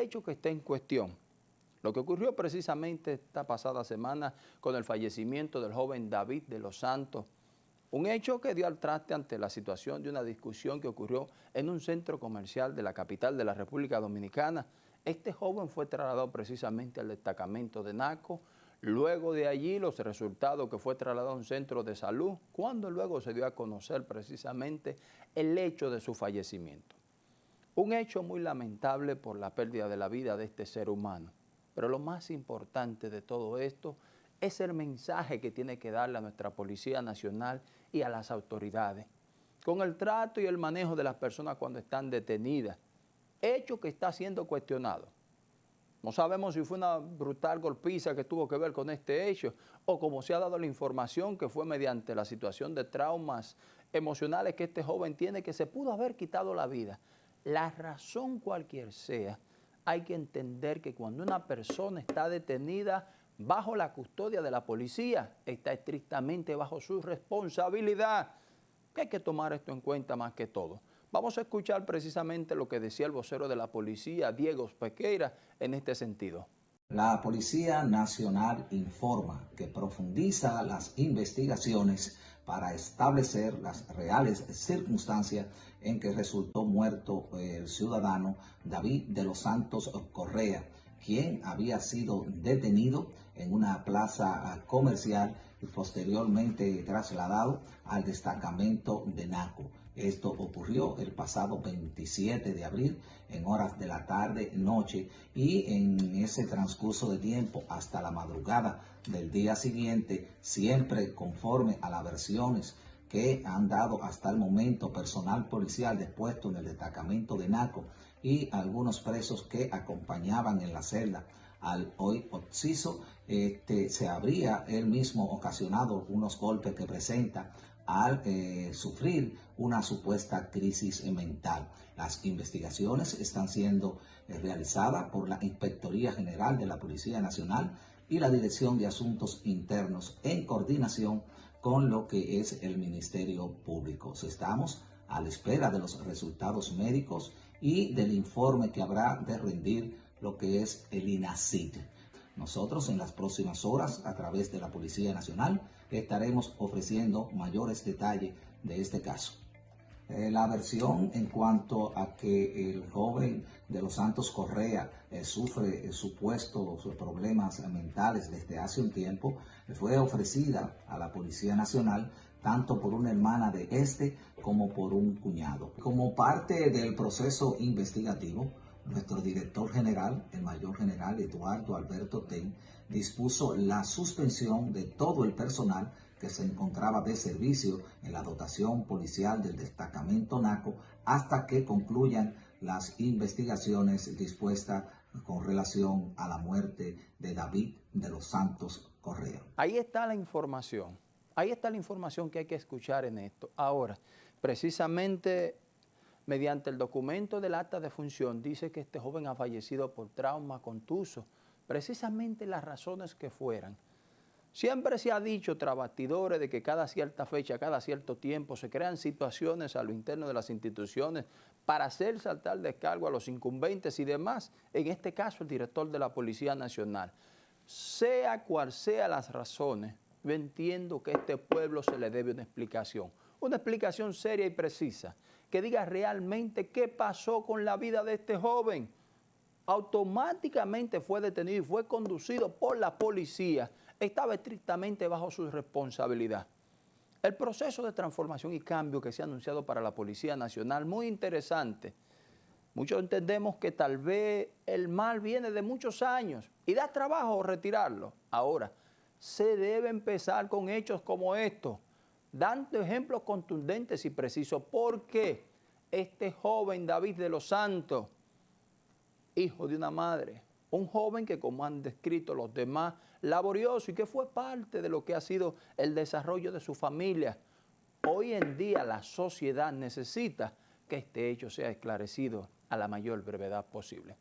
hecho que está en cuestión, lo que ocurrió precisamente esta pasada semana con el fallecimiento del joven David de los Santos, un hecho que dio al traste ante la situación de una discusión que ocurrió en un centro comercial de la capital de la República Dominicana. Este joven fue trasladado precisamente al destacamento de NACO, luego de allí los resultados que fue trasladado a un centro de salud, cuando luego se dio a conocer precisamente el hecho de su fallecimiento. Un hecho muy lamentable por la pérdida de la vida de este ser humano. Pero lo más importante de todo esto es el mensaje que tiene que darle a nuestra Policía Nacional y a las autoridades, con el trato y el manejo de las personas cuando están detenidas, hecho que está siendo cuestionado. No sabemos si fue una brutal golpiza que tuvo que ver con este hecho o como se ha dado la información que fue mediante la situación de traumas emocionales que este joven tiene que se pudo haber quitado la vida. La razón cualquier sea, hay que entender que cuando una persona está detenida bajo la custodia de la policía, está estrictamente bajo su responsabilidad, hay que tomar esto en cuenta más que todo. Vamos a escuchar precisamente lo que decía el vocero de la policía, Diego Pequeira, en este sentido. La Policía Nacional informa que profundiza las investigaciones para establecer las reales circunstancias en que resultó muerto el ciudadano David de los Santos Correa, quien había sido detenido en una plaza comercial y posteriormente trasladado al destacamento de Naco. Esto ocurrió el pasado 27 de abril en horas de la tarde, noche y en ese transcurso de tiempo hasta la madrugada del día siguiente, siempre conforme a las versiones que han dado hasta el momento personal policial dispuesto en el destacamento de Naco y algunos presos que acompañaban en la celda al hoy occiso, este, se habría él mismo ocasionado unos golpes que presenta al eh, sufrir una supuesta crisis mental. Las investigaciones están siendo eh, realizadas por la Inspectoría General de la Policía Nacional y la Dirección de Asuntos Internos en coordinación con lo que es el Ministerio Público. Estamos a la espera de los resultados médicos y del informe que habrá de rendir lo que es el INACID. Nosotros en las próximas horas, a través de la Policía Nacional, estaremos ofreciendo mayores detalles de este caso. Eh, la versión en cuanto a que el joven de los Santos Correa eh, sufre eh, supuestos problemas mentales desde hace un tiempo fue ofrecida a la Policía Nacional tanto por una hermana de este como por un cuñado. Como parte del proceso investigativo, nuestro director general, el mayor general Eduardo Alberto Ten, dispuso la suspensión de todo el personal que se encontraba de servicio la dotación policial del destacamento NACO hasta que concluyan las investigaciones dispuestas con relación a la muerte de David de los Santos Correa. Ahí está la información, ahí está la información que hay que escuchar en esto. Ahora, precisamente mediante el documento del acta de función, dice que este joven ha fallecido por trauma contuso, precisamente las razones que fueran. Siempre se ha dicho, trabatidores, de que cada cierta fecha, cada cierto tiempo, se crean situaciones a lo interno de las instituciones para hacer saltar descargo a los incumbentes y demás, en este caso el director de la Policía Nacional. Sea cual sea las razones, yo entiendo que a este pueblo se le debe una explicación, una explicación seria y precisa, que diga realmente qué pasó con la vida de este joven. Automáticamente fue detenido y fue conducido por la policía. Estaba estrictamente bajo su responsabilidad. El proceso de transformación y cambio que se ha anunciado para la Policía Nacional, muy interesante. Muchos entendemos que tal vez el mal viene de muchos años y da trabajo retirarlo. Ahora, se debe empezar con hechos como estos dando ejemplos contundentes y precisos. porque este joven David de los Santos, hijo de una madre, un joven que como han descrito los demás, laborioso y que fue parte de lo que ha sido el desarrollo de su familia. Hoy en día la sociedad necesita que este hecho sea esclarecido a la mayor brevedad posible.